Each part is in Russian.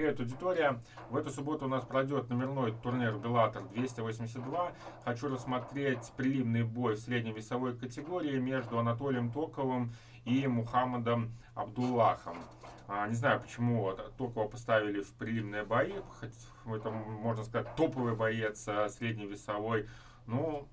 Привет, аудитория! В эту субботу у нас пройдет номерной турнир Bellator 282. Хочу рассмотреть приливный бой в средней весовой категории между Анатолием Токовым и Мухаммадом Абдуллахом. А, не знаю, почему Токова поставили в приливные бои, хоть это, можно сказать, топовый боец а, средней весовой. Ну,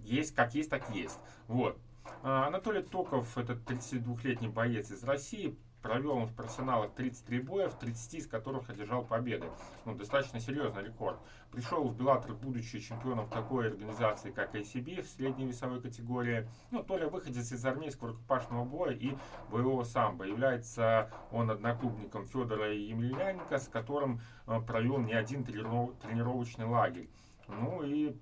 есть как есть, так есть. Вот. А, Анатолий Токов, это 32-летний боец из России, Провел он в профессионалах 33 боя, в 30 из которых одержал победы. Ну, достаточно серьезный рекорд. Пришел в Беллатор, будучи чемпионом такой организации, как ACB в средней весовой категории. Ну, Толя выходец из армейского рукопашного боя и боевого самбо. Является он одноклубником Федора Емельяненко, с которым э, провел не один тренировочный лагерь. Ну и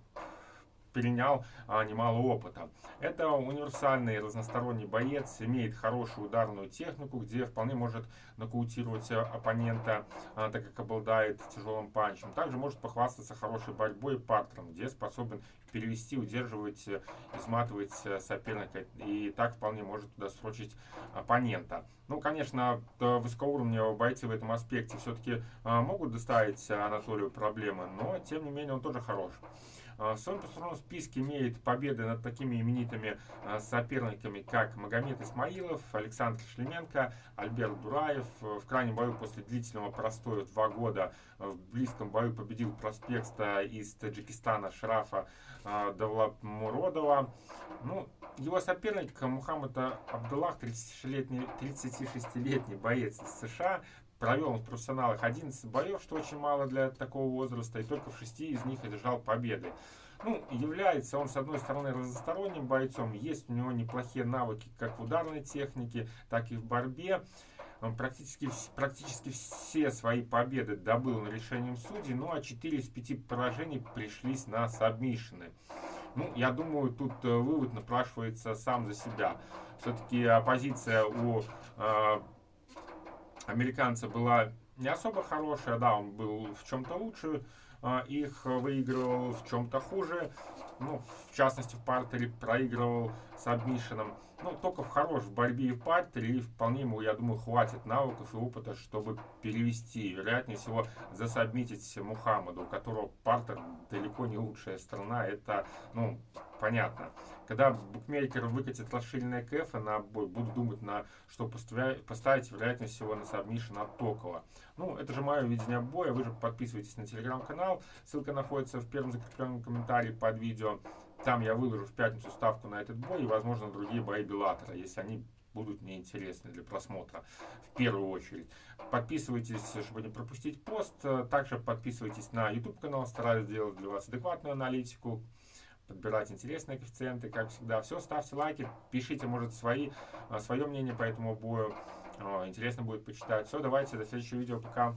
перенял а, немало опыта. Это универсальный разносторонний боец, имеет хорошую ударную технику, где вполне может нокаутировать оппонента, а, так как обладает тяжелым панчем. Также может похвастаться хорошей борьбой и партером, где способен перевести, удерживать, изматывать соперника и так вполне может туда срочить оппонента. Ну, конечно, высокоуровневые бойцы в этом аспекте все-таки а, могут доставить Анатолию проблемы, но тем не менее он тоже хорош. В своем послужном списке имеет победы над такими именитыми соперниками, как Магомед Исмаилов, Александр Шлеменко, Альберт Дураев. В крайнем бою после длительного простоя два года в близком бою победил проспекта из Таджикистана Шрафа Давлатмуродова. Ну, его соперник Мухаммад Абдуллах, 36-летний 36 боец из США, провел в профессионалах 11 боев, что очень мало для такого возраста, и только в 6 из них одержал победы. Ну, является он, с одной стороны, разносторонним бойцом, есть у него неплохие навыки как в ударной технике, так и в борьбе. Он практически, практически все свои победы добыл решением судей, ну а 4 из 5 поражений пришлись на сабмишины. Ну, я думаю, тут э, вывод напрашивается сам за себя. Все-таки оппозиция у э, американца была не особо хорошая, да, он был в чем-то лучше, их выигрывал в чем-то хуже, ну, в частности, в партере проигрывал submission-ом. Ну, Токов хорош в борьбе и в партере, и вполне ему, я думаю, хватит навыков и опыта, чтобы перевести, вероятнее всего, засабмитить Мухаммаду, у которого партер далеко не лучшая сторона, это, ну, понятно. Когда букмекер выкатит расширенные КФ на бой, буду думать, на что поставить, вероятнее всего, на submission от Токова. Ну, это же мое видение боя. Вы же подписывайтесь на телеграм-канал. Ссылка находится в первом закрепленном комментарии под видео. Там я выложу в пятницу ставку на этот бой и, возможно, другие бои Беллатора, если они будут мне интересны для просмотра в первую очередь. Подписывайтесь, чтобы не пропустить пост. Также подписывайтесь на YouTube канал, стараюсь сделать для вас адекватную аналитику подбирать интересные коэффициенты, как всегда. Все, ставьте лайки, пишите, может, свои, а, свое мнение по этому бою. Интересно будет почитать. Все, давайте, до следующего видео, пока.